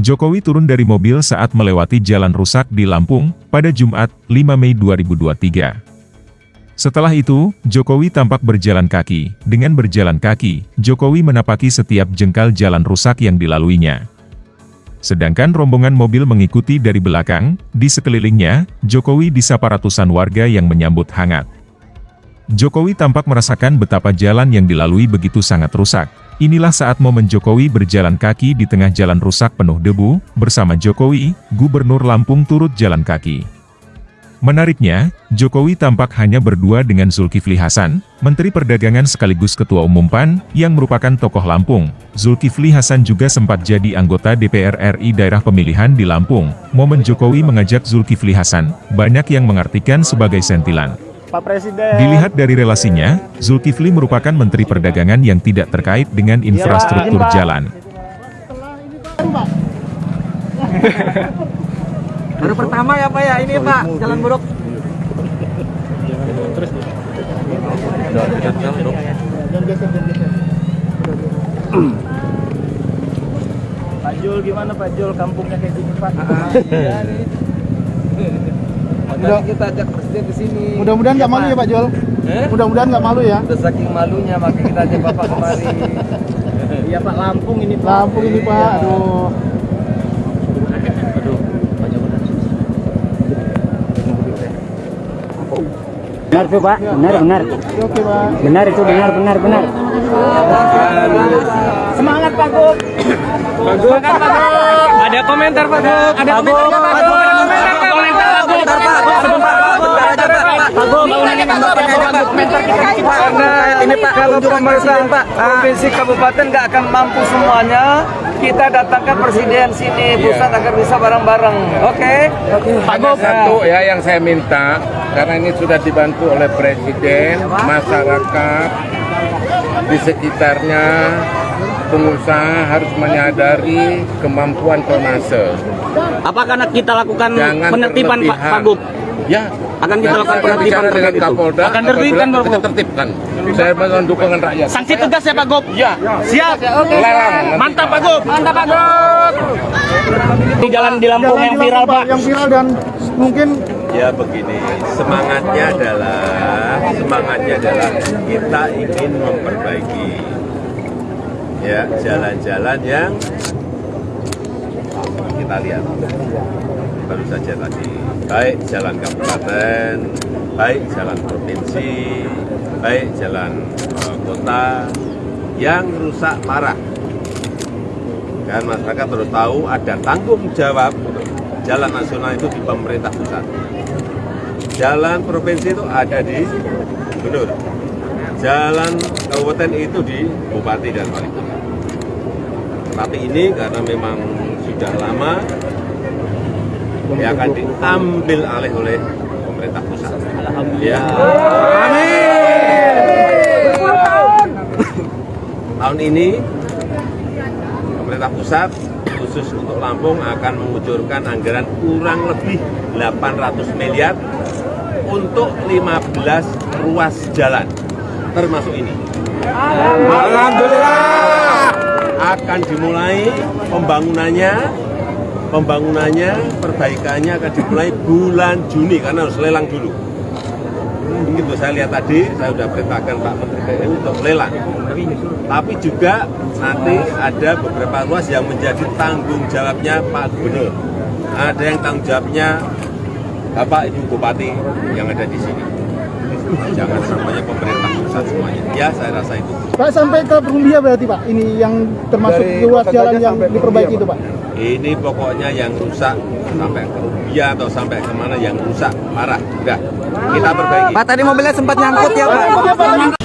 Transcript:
Jokowi turun dari mobil saat melewati jalan rusak di Lampung pada Jumat, 5 Mei 2023. Setelah itu, Jokowi tampak berjalan kaki. Dengan berjalan kaki, Jokowi menapaki setiap jengkal jalan rusak yang dilaluinya. Sedangkan rombongan mobil mengikuti dari belakang, di sekelilingnya, Jokowi disapa ratusan warga yang menyambut hangat. Jokowi tampak merasakan betapa jalan yang dilalui begitu sangat rusak. Inilah saat momen Jokowi berjalan kaki di tengah jalan rusak penuh debu, bersama Jokowi, Gubernur Lampung turut jalan kaki. Menariknya, Jokowi tampak hanya berdua dengan Zulkifli Hasan, Menteri Perdagangan sekaligus Ketua Umum PAN, yang merupakan tokoh Lampung. Zulkifli Hasan juga sempat jadi anggota DPR RI daerah pemilihan di Lampung. Momen Jokowi mengajak Zulkifli Hasan, banyak yang mengartikan sebagai sentilan. Pak Presiden. Dilihat dari relasinya, Zulkifli merupakan Menteri Perdagangan yang tidak terkait dengan infrastruktur Pak. jalan. Baru pertama ya Pak ya ini Pak, jalan buruk. Pak Jul gimana Pak Jul kampungnya kayak gini Pak? Iya nih. Makanya kita ajak presiden ke sini. Mudah-mudahan nggak malu ya Pak Jol. Eh? Mudah-mudahan nggak malu ya. Udah saking malunya makanya kita ajak Bapak kemari. Iya Pak Lampung ini Pak. Lampung ini Pak. Aduh. Benar tuh Pak, benar benar. Oke Pak. Benar itu benar benar benar. Semangat Pak Gub. Semangat Pak Gub. Ada komentar Pak Gub. Ada komentar Pak Gub. Ada komentar Pak Gub. Komentar Pak Gub. Sebentar Pak Gub. Pak. Komentar kita. Karena ini Pak kalau pemerintah Pak provinsi kabupaten nggak akan mampu semuanya, kita datangkan presiden sini pusat agar bisa bareng-bareng. Oke? Pak. Satu ya yang saya minta karena ini sudah dibantu oleh presiden, masyarakat di sekitarnya pengusaha harus menyadari kemampuan tonase. Apa karena kita lakukan Jangan penertiban Pak berlebihan. Pak Gub? Ya. Akan kita lakukan penertiban dengan terkait itu. Kapolda. Akan tertibkan, apabila Pak kita tertibkan. Saya mohon dukungan rakyat. Sanksi tegas ya Pak Gub? Ya. Siap. Larang. Mantap Pak Gub. Mantap Pak Gub. Di jalan di Lampung Jalan yang di viral Pak. Yang viral dan mungkin Ya begini, semangatnya adalah semangatnya adalah kita ingin memperbaiki ya jalan-jalan yang kita lihat baru saja tadi baik jalan kabupaten, baik jalan provinsi, baik jalan eh, kota yang rusak parah. Dan masyarakat harus tahu ada tanggung jawab jalan nasional itu di pemerintah pusat. Jalan provinsi itu ada di gubernur. Jalan kabupaten itu di bupati dan wali kota. Tapi ini karena memang sudah lama, ya akan diambil alih oleh pemerintah pusat. Ya. Tahun ini pemerintah pusat khusus untuk Lampung akan mengucurkan anggaran kurang lebih 800 miliar untuk 15 ruas jalan termasuk ini. Alhamdulillah akan dimulai pembangunannya pembangunannya perbaikannya akan dimulai bulan Juni karena harus lelang dulu. Begitu saya lihat tadi, saya sudah perintahkan Pak Menteri PU untuk lelang. Tapi juga nanti ada beberapa ruas yang menjadi tanggung jawabnya Pak Gubernur. Ada yang tanggung jawabnya Bapak Ibu Bupati yang ada di sini. Jangan semuanya pemerintah pusat semuanya. Ya, saya rasa itu. Pak sampai ke Perumbia berarti Pak. Ini yang termasuk Dari ruas Kota jalan yang diperbaiki itu Pak. Ini pokoknya yang rusak sampai ke Rubia atau sampai ke mana yang rusak parah. Udah, kita perbaiki. Pak tadi mobilnya sempat nyangkut ya Pak.